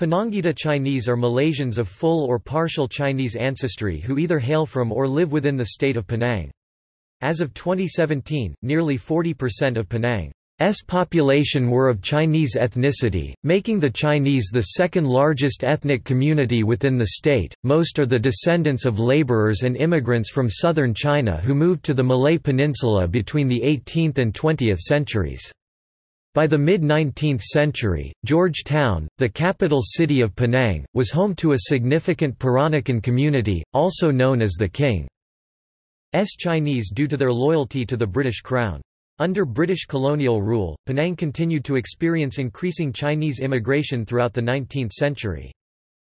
Penangite Chinese are Malaysians of full or partial Chinese ancestry who either hail from or live within the state of Penang. As of 2017, nearly 40% of Penang S population were of Chinese ethnicity, making the Chinese the second largest ethnic community within the state. Most are the descendants of laborers and immigrants from southern China who moved to the Malay Peninsula between the 18th and 20th centuries. By the mid-19th century, Georgetown, the capital city of Penang, was home to a significant Peranakan community, also known as the King's Chinese due to their loyalty to the British Crown. Under British colonial rule, Penang continued to experience increasing Chinese immigration throughout the 19th century.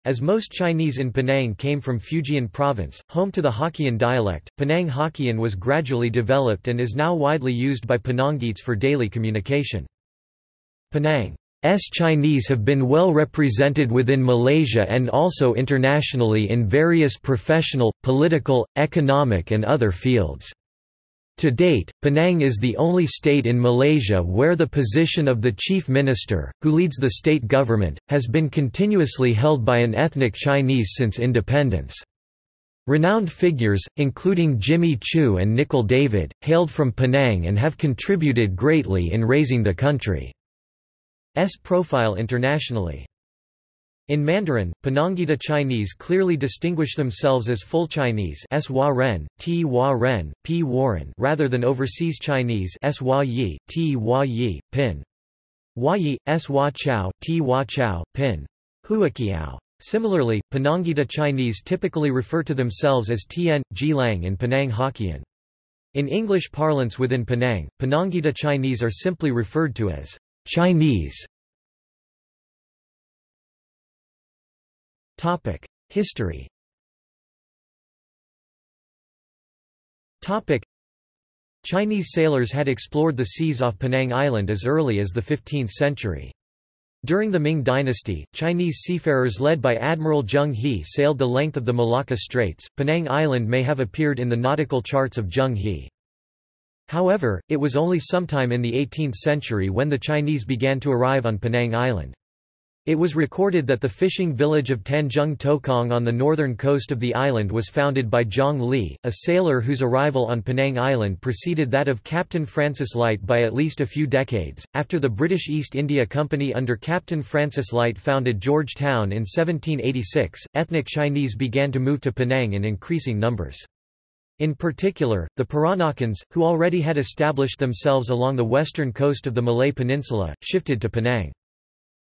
As most Chinese in Penang came from Fujian province, home to the Hokkien dialect, Penang Hokkien was gradually developed and is now widely used by Penangites for daily communication. Penang's Chinese have been well represented within Malaysia and also internationally in various professional, political, economic and other fields. To date, Penang is the only state in Malaysia where the position of the chief minister, who leads the state government, has been continuously held by an ethnic Chinese since independence. Renowned figures, including Jimmy Choo and Nicol David, hailed from Penang and have contributed greatly in raising the country's profile internationally. In Mandarin, Penangite Chinese clearly distinguish themselves as full Chinese S -wa -ren, T -wa -ren, P rather than overseas Chinese S -wa -yi, T -wa -yi, Pin. Yi, Swa Chao, T -wa Chao, Pin. Huaqiao. Similarly, Penangite Chinese typically refer to themselves as Tien, Jilang and Penang Hokkien. In English parlance within Penang, Penangite Chinese are simply referred to as Chinese History Chinese sailors had explored the seas off Penang Island as early as the 15th century. During the Ming dynasty, Chinese seafarers led by Admiral Zheng He sailed the length of the Malacca Straits. Penang Island may have appeared in the nautical charts of Zheng He. However, it was only sometime in the 18th century when the Chinese began to arrive on Penang Island. It was recorded that the fishing village of Tanjung Tokong on the northern coast of the island was founded by Zhang Li, a sailor whose arrival on Penang Island preceded that of Captain Francis Light by at least a few decades. After the British East India Company under Captain Francis Light founded George Town in 1786, ethnic Chinese began to move to Penang in increasing numbers. In particular, the Peranakans, who already had established themselves along the western coast of the Malay Peninsula, shifted to Penang.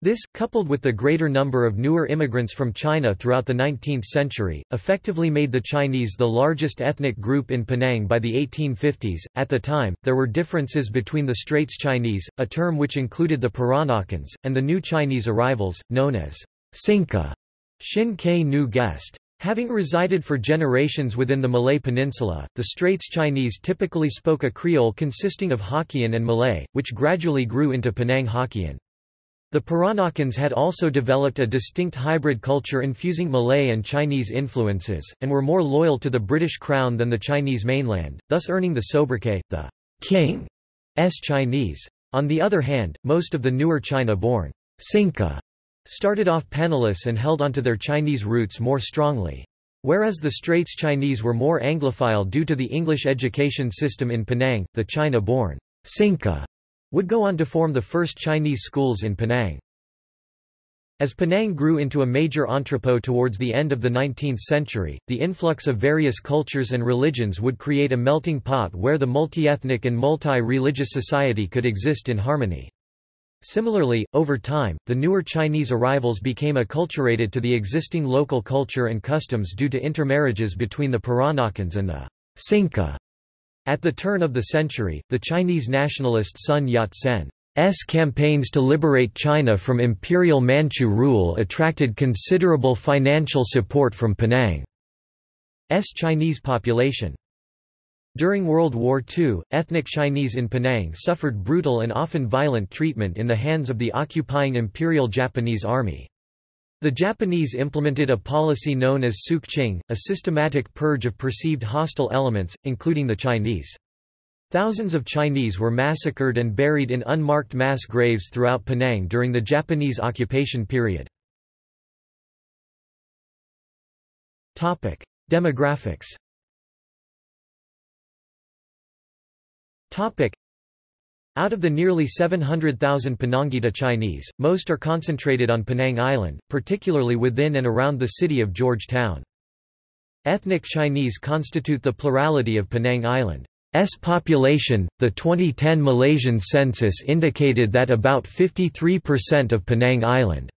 This, coupled with the greater number of newer immigrants from China throughout the 19th century, effectively made the Chinese the largest ethnic group in Penang by the 1850s. At the time, there were differences between the Straits Chinese, a term which included the Peranakans, and the new Chinese arrivals, known as Xin Ke Nu Guest. Having resided for generations within the Malay Peninsula, the Straits Chinese typically spoke a Creole consisting of Hokkien and Malay, which gradually grew into Penang Hokkien. The Peranakans had also developed a distinct hybrid culture infusing Malay and Chinese influences, and were more loyal to the British Crown than the Chinese mainland, thus earning the sobriquet, the King's Chinese. On the other hand, most of the newer China-born Sinkheh started off penniless and held onto their Chinese roots more strongly. Whereas the Straits Chinese were more Anglophile due to the English education system in Penang, the China-born Sinkheh would go on to form the first Chinese schools in Penang. As Penang grew into a major entrepot towards the end of the 19th century, the influx of various cultures and religions would create a melting pot where the multi-ethnic and multi-religious society could exist in harmony. Similarly, over time, the newer Chinese arrivals became acculturated to the existing local culture and customs due to intermarriages between the Peranakans and the Sinkheh. At the turn of the century, the Chinese nationalist Sun Yat-sen's campaigns to liberate China from imperial Manchu rule attracted considerable financial support from Penang's Chinese population. During World War II, ethnic Chinese in Penang suffered brutal and often violent treatment in the hands of the occupying Imperial Japanese Army. The Japanese implemented a policy known as Sook Ching, a systematic purge of perceived hostile elements, including the Chinese. Thousands of Chinese were massacred and buried in unmarked mass graves throughout Penang during the Japanese occupation period. Demographics. Out of the nearly 700,000 Penangite Chinese, most are concentrated on Penang Island, particularly within and around the city of Georgetown. Ethnic Chinese constitute the plurality of Penang Island. S population. The 2010 Malaysian census indicated that about 53% of Penang Island's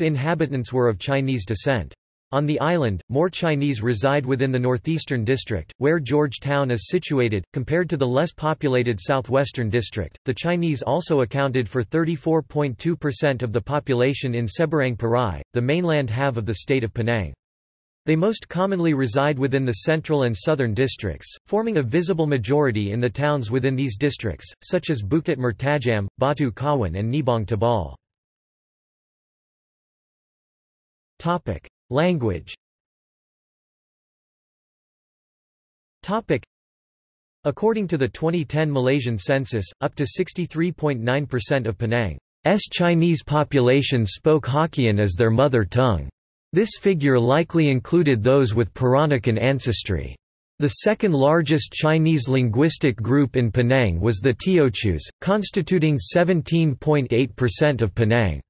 inhabitants were of Chinese descent. On the island, more Chinese reside within the northeastern district, where Georgetown is situated, compared to the less populated southwestern district. The Chinese also accounted for 34.2% of the population in Seberang Perai, the mainland half of the state of Penang. They most commonly reside within the central and southern districts, forming a visible majority in the towns within these districts, such as Bukit Mertajam, Batu Kawan and Nibong Tebal. Language According to the 2010 Malaysian census, up to 63.9% of Penang's Chinese population spoke Hokkien as their mother tongue. This figure likely included those with Peranakan ancestry. The second largest Chinese linguistic group in Penang was the Teochews, constituting 17.8% of Penang.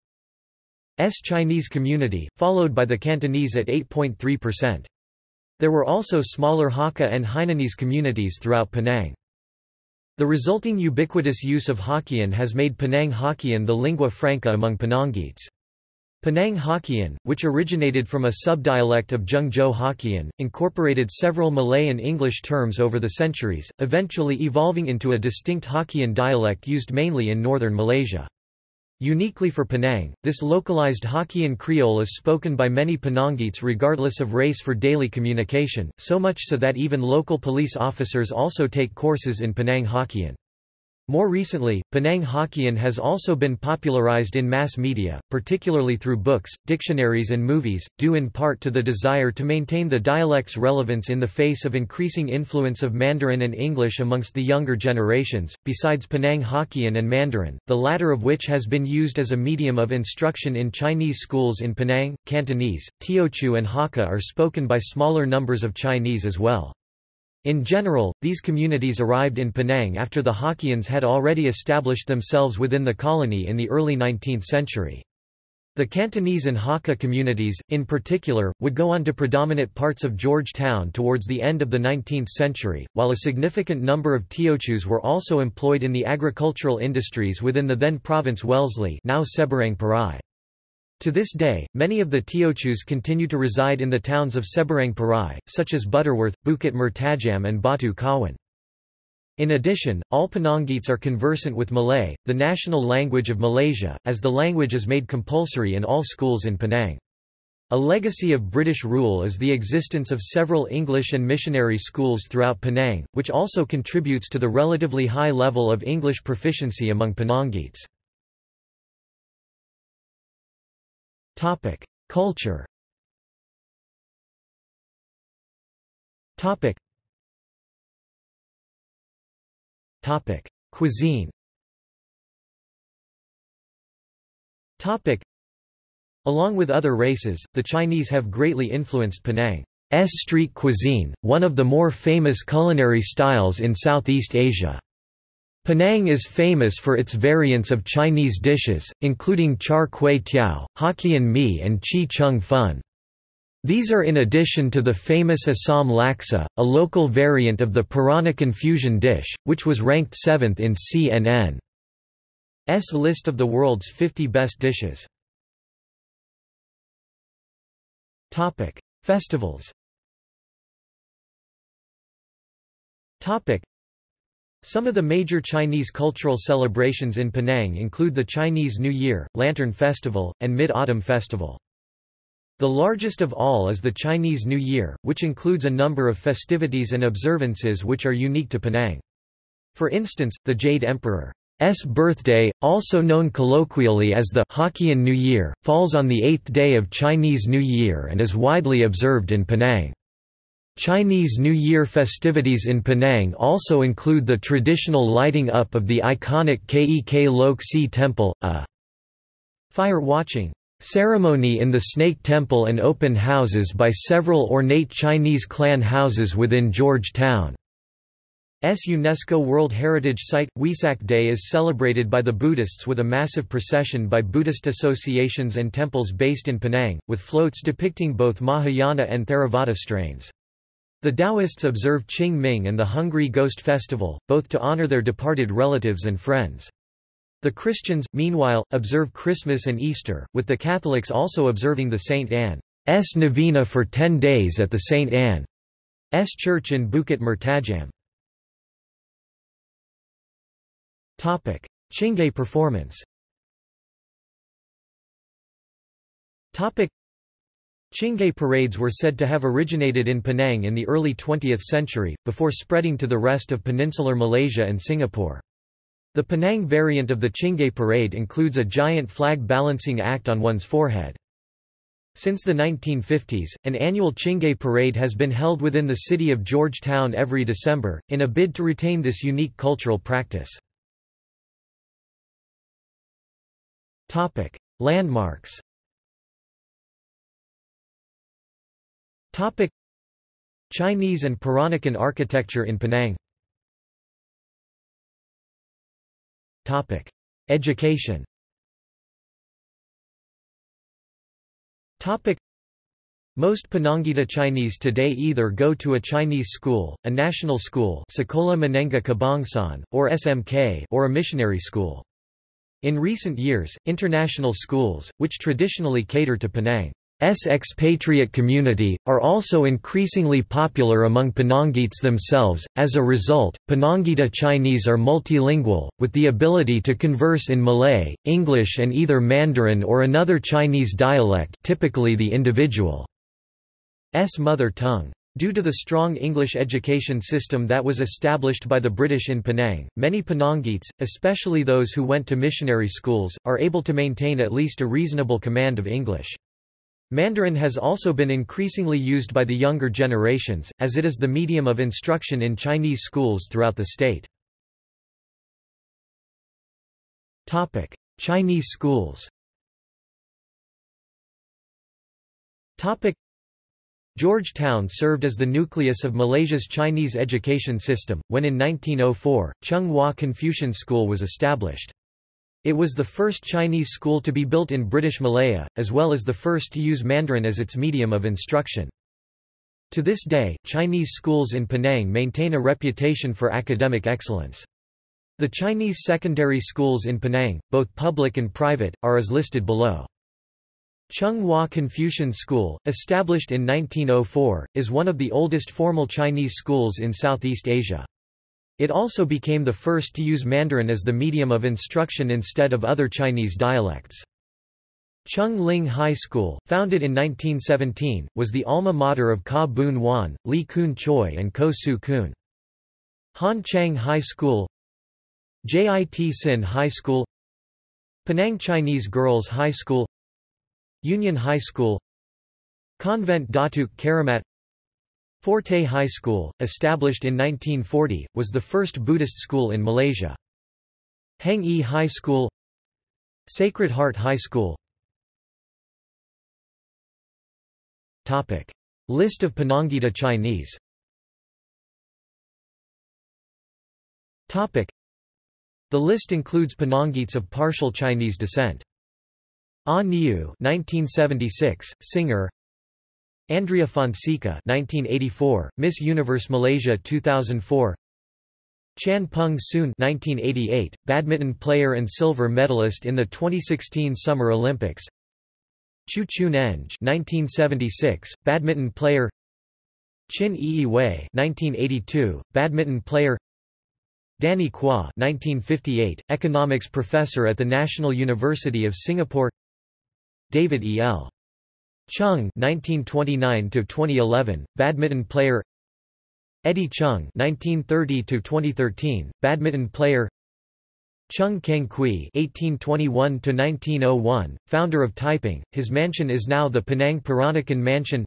S Chinese community, followed by the Cantonese at 8.3%. There were also smaller Hakka and Hainanese communities throughout Penang. The resulting ubiquitous use of Hokkien has made Penang Hokkien the lingua franca among Penangites. Penang Hokkien, which originated from a subdialect of Zhangzhou Hokkien, incorporated several Malay and English terms over the centuries, eventually evolving into a distinct Hokkien dialect used mainly in northern Malaysia. Uniquely for Penang, this localized Hokkien Creole is spoken by many Penangites regardless of race for daily communication, so much so that even local police officers also take courses in Penang Hokkien. More recently, Penang Hokkien has also been popularized in mass media, particularly through books, dictionaries and movies, due in part to the desire to maintain the dialect's relevance in the face of increasing influence of Mandarin and English amongst the younger generations. Besides Penang Hokkien and Mandarin, the latter of which has been used as a medium of instruction in Chinese schools in Penang, Cantonese, Teochew and Hakka are spoken by smaller numbers of Chinese as well. In general, these communities arrived in Penang after the Hokkiens had already established themselves within the colony in the early 19th century. The Cantonese and Hakka communities, in particular, would go on to predominate parts of Georgetown towards the end of the 19th century, while a significant number of Teochews were also employed in the agricultural industries within the then province Wellesley now Seberang Perai. To this day, many of the Teochews continue to reside in the towns of Seberang Perai, such as Butterworth, Bukit Mertajam and Batu Kawan. In addition, all Penangites are conversant with Malay, the national language of Malaysia, as the language is made compulsory in all schools in Penang. A legacy of British rule is the existence of several English and missionary schools throughout Penang, which also contributes to the relatively high level of English proficiency among Penangites. Topic: Culture. Topic. Topic: Cuisine. Topic. Along with other races, the Chinese have greatly influenced Penang's street cuisine, one of the more famous culinary styles in Southeast Asia. Penang is famous for its variants of Chinese dishes, including char kway teow, Hokkien mee and chee cheong fun. These are in addition to the famous Assam laksa, a local variant of the Peranakan fusion dish, which was ranked 7th in CNN's list of the world's 50 best dishes. Festivals some of the major Chinese cultural celebrations in Penang include the Chinese New Year, Lantern Festival, and Mid-Autumn Festival. The largest of all is the Chinese New Year, which includes a number of festivities and observances which are unique to Penang. For instance, the Jade Emperor's birthday, also known colloquially as the Hokkien New Year, falls on the eighth day of Chinese New Year and is widely observed in Penang. Chinese New Year festivities in Penang also include the traditional lighting up of the iconic Kek Lok Si Temple, a fire-watching Ceremony in the Snake Temple and open houses by several ornate Chinese clan houses within Georgetown. S UNESCO World Heritage Site – Wesak Day is celebrated by the Buddhists with a massive procession by Buddhist associations and temples based in Penang, with floats depicting both Mahayana and Theravada strains. The Taoists observe Qing Ming and the Hungry Ghost Festival, both to honor their departed relatives and friends. The Christians, meanwhile, observe Christmas and Easter, with the Catholics also observing the St. Anne's Novena for ten days at the St. Anne's Church in Bukit Mertajam. Chingay performance Chingay parades were said to have originated in Penang in the early 20th century, before spreading to the rest of peninsular Malaysia and Singapore. The Penang variant of the Chingay parade includes a giant flag balancing act on one's forehead. Since the 1950s, an annual Chingay parade has been held within the city of Georgetown every December, in a bid to retain this unique cultural practice. Landmarks Chinese and Peranakan architecture in Penang. Education. Most Penangite Chinese today either go to a Chinese school, a national school Sekolah Menengah or SMK or a missionary school. In recent years, international schools, which traditionally cater to Penang S expatriate community, are also increasingly popular among Penangits themselves. As a result, Penangite Chinese are multilingual, with the ability to converse in Malay, English, and either Mandarin or another Chinese dialect, typically the individual's mother tongue. Due to the strong English education system that was established by the British in Penang, many Penangits, especially those who went to missionary schools, are able to maintain at least a reasonable command of English. Mandarin has also been increasingly used by the younger generations, as it is the medium of instruction in Chinese schools throughout the state. Chinese schools Georgetown served as the nucleus of Malaysia's Chinese education system, when in 1904, Chung Hua Confucian School was established. It was the first Chinese school to be built in British Malaya, as well as the first to use Mandarin as its medium of instruction. To this day, Chinese schools in Penang maintain a reputation for academic excellence. The Chinese secondary schools in Penang, both public and private, are as listed below. Chung Hua Confucian School, established in 1904, is one of the oldest formal Chinese schools in Southeast Asia. It also became the first to use Mandarin as the medium of instruction instead of other Chinese dialects. Chung Ling High School, founded in 1917, was the alma mater of Khaw Boon Wan, Lee Koon Choi and Koh Tsu Koon. Han Chiang High School JIT Sin High School Penang Chinese Girls High School Union High School Convent Datuk Keramat Phor Tay High School, established in 1940, was the first Buddhist school in Malaysia. Heng Yi High School Sacred Heart High School Topic. List of Penangite Chinese Topic. The list includes Penangits of partial Chinese descent. Ah Niu 1976, singer Andrea Fonseca 1984, Miss Universe Malaysia 2004 Chan Peng Soon 1988, badminton player and silver medalist in the 2016 Summer Olympics Chu Chun Eng 1976, badminton player Chin Yi Wei 1982, badminton player Danny Quah 1958, economics professor at the National University of Singapore David E. L. Chung (1929–2011), badminton player. Eddie Chung (1930–2013), badminton player. Chung Keng Quee (1821–1901), founder of Taiping. His mansion is now the Penang Peranakan Mansion.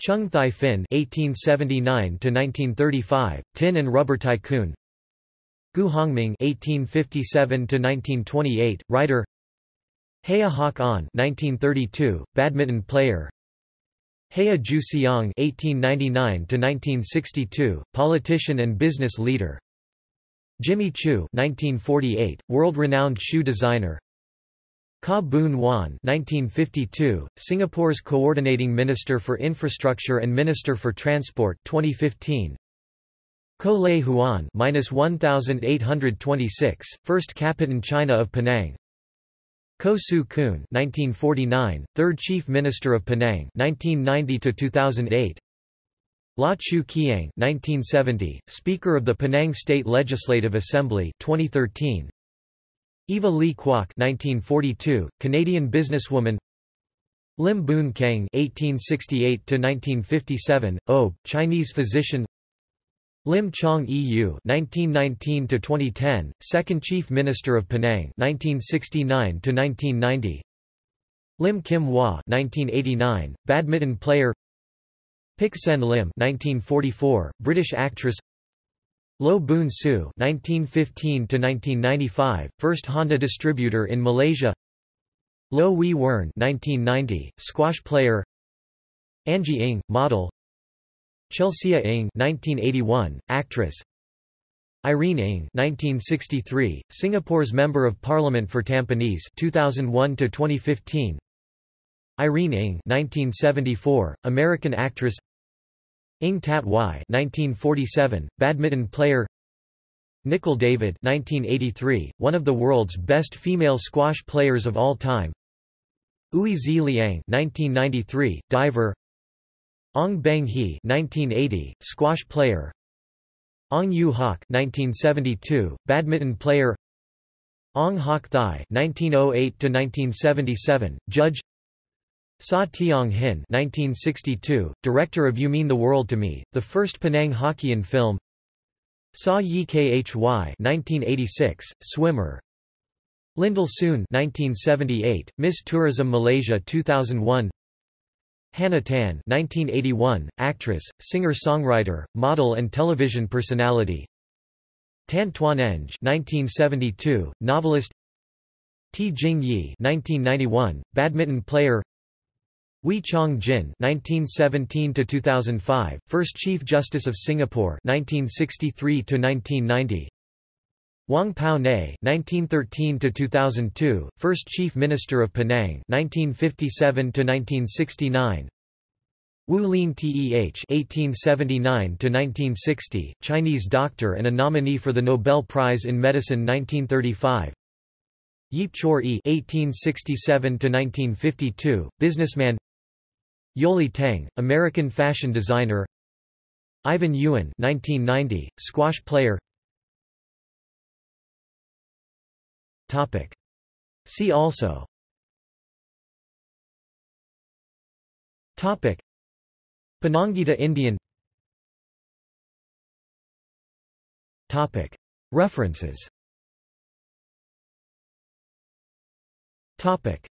Chung Thye Phin (1879–1935), tin and rubber tycoon. Gu Hongming (1857–1928), writer. Hea Hak On 1932, badminton player Hea Ju Seong (1899–1962), politician and business leader. Jimmy Choo (1948), world-renowned shoe designer. Khaw Boon Wan (1952), Singapore's coordinating minister for infrastructure and minister for transport. 2015. Koh Lay Huan (-1826), first Capitan China of Penang. Koh Tsu Koon (1949), third Chief Minister of Penang (1990 to 2008). Law Choo Kiang (1970), Speaker of the Penang State Legislative Assembly (2013). Eva Lee Kwok (1942), Canadian businesswoman. Lim Boon Keng (1868 to 1957), OB, Chinese physician. Lim Chong Eu (1919–2010), second Chief Minister of Penang 1969 to 1990 Lim Kim Hwa (1989), badminton player. Pik-Sen Lim (1944), British actress. Loh Boon Siew (1915–1995), first Honda distributor in Malaysia. Low Wee Wern (1990), squash player. Angie Ng, model. Chelsea Ng 1981, actress. Irene Ng 1963, Singapore's Member of Parliament for Tampines 2001 to 2015 Irene Ng 1974, American actress. Ng Tat Wai 1947, badminton player. Nicol David 1983, one of the world's best female squash players of all time. Ooi Zi Liang 1993, diver Ong Beng Hee 1980, squash player. Ong Ewe Hock 1972, badminton player. Ong Hock Thye 1908 to 1977, judge. Saw Teong Hin 1962, director of You Mean the World to Me, the first Penang Hokkien film. Saw Yi Khy 1986, swimmer. Lyndall Soon 1978, Miss Tourism Malaysia 2001 Hannah Tan 1981, actress, singer-songwriter, model and television personality. Tan Twan Eng 1972, novelist. T. Jing Yi 1991, badminton player. Wee Chong Jin 1917–2005, first Chief Justice of Singapore 1963–1990 Wong Pow Nee (1913–2002), first Chief Minister of Penang (1957–1969). Wu Lien-teh (1879–1960), Chinese doctor and a nominee for the Nobel Prize in Medicine 1935. Yeap Chor Ee (1867–1952), businessman. Yeohlee Teng, American fashion designer. Ivan Yuen (1990), squash player. Topic. See also Topic. Indian Topic. References Topic.